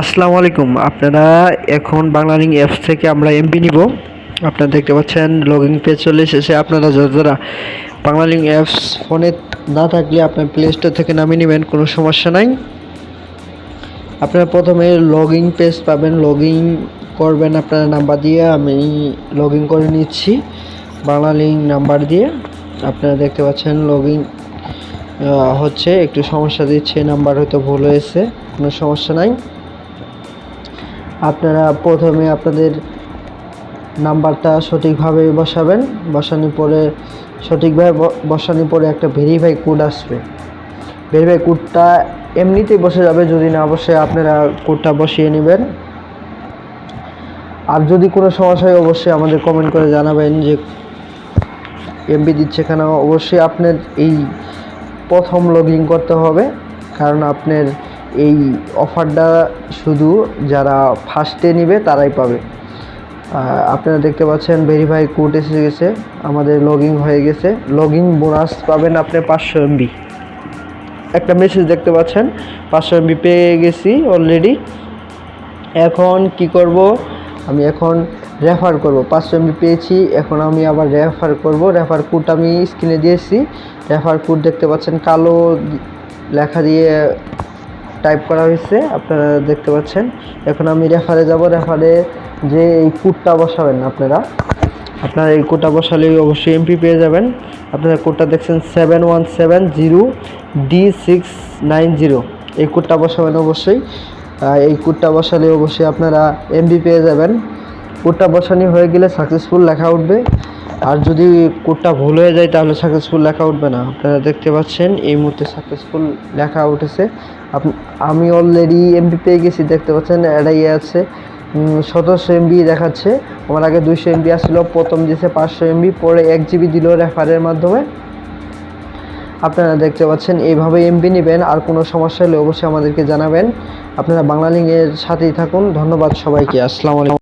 আসসালামু আলাইকুম। আপনারা এখন বাংলালিং অ্যাপস থেকে আমরা এমপি নিব। আপনারা দেখতে পাচ্ছেন লগইন পেজ চলে এসেছে আপনারা যারা যারা বাংলালিং অ্যাপস ফোনে না থাকলে আপনার প্লে স্টোর থেকে নামিয়ে নেবেন, কোনো সমস্যা নাই। আপনারা প্রথমে লগ ইন পেজ পাবেন লগ ইন করবেন আপনার নাম্বার দিয়ে, আমি লগ ইন করে নিচ্ছি বাংলালিং নাম্বার দিয়ে। আপনারা দেখতে পাচ্ছেন লগ ইন হচ্ছে, একটু সমস্যা দিচ্ছে নাম্বার হয়তো ভুল হয়েছে, কোনো সমস্যা নাই। আপনারা প্রথমে আপনাদের নাম্বারটা সঠিকভাবে বসাবেন। বসানোর পরে সঠিকভাবে বসানোর পরে একটা ভেরিফাই কোড আসবে। ভেরিফাই কোডটা এমনিতেই বসে যাবে, যদি না বসে আপনারা কোডটা বসিয়ে নেবেন। আর যদি কোনো সমস্যা হয়, অবশ্যই আমাদের কমেন্ট করে জানাবেন যে এমবি দিচ্ছে কেন। অবশ্যই আপনার এই প্রথম লগ করতে হবে, কারণ আপনার এই অফারটা শুধু যারা ফার্স্টে নেবে তারাই পাবে। আপনারা দেখতে পাচ্ছেন ভেরিফাই কোড এসে গেছে, আমাদের লগ হয়ে গেছে। লগ বোনাস পাবেন আপনি পাঁচশো এমবি একটা মেসেজ দেখতে পাচ্ছেন, পাঁচশো এমবি পেয়ে গেছি অলরেডি এখন কি করব? আমি এখন রেফার করব। পাঁচশো এমবি পেয়েছি, এখন আমি আবার রেফার করব। রেফার কোড আমি স্ক্রিনে দিয়েছি। রেফার কোড দেখতে পাচ্ছেন, কালো লেখা দিয়ে টাইপ করা হয়েছে, আপনারা দেখতে পাচ্ছেন। এখন আমি রেফারে যাব রেফারে যে এই কোডটা বসাবেন আপনারা আপনারা এই কোডটা বসালেই অবশ্যই এমপি পেয়ে যাবেন। আপনারা কোডটা দেখছেন seven one seven zero D six nine zero এই কোডটা বসাবেন অবশ্যই। এই কোডটা বসালে অবশ্যই আপনারা এমবি পেয়ে যাবেন। কোডটা বসানি হয়ে গেলে সাকসেসফুল লেখা উঠবে। আর যদি কোডটা ভুল হয়ে যায়, তাহলে সাকসেসফুল লেখা উঠবে না। আপনারা দেখতে পাচ্ছেন, এই মুহূর্তে সাকসেসফুল লেখা উঠেছে। আমি অলরেডি এমবি পেয়ে গেছি, দেখতে পাচ্ছেন এটাই আছে। সতেরোশো এমবি দেখাচ্ছে। আমার আগে দুইশো এমবি আসছিল, প্রথম দিয়েছে পাঁচশো এমবি পরে এক জিবি দিল রেফারের মাধ্যমে। আপনারা দেখতে পাচ্ছেন, এইভাবে এমবি নেবেন, আর কোনো সমস্যা হলে অবশ্যই আমাদেরকে জানাবেন। আপনারা বাংলালিংয়ের সাথেই থাকুন। ধন্যবাদ সবাইকে। আসসালামু আলাইকুম।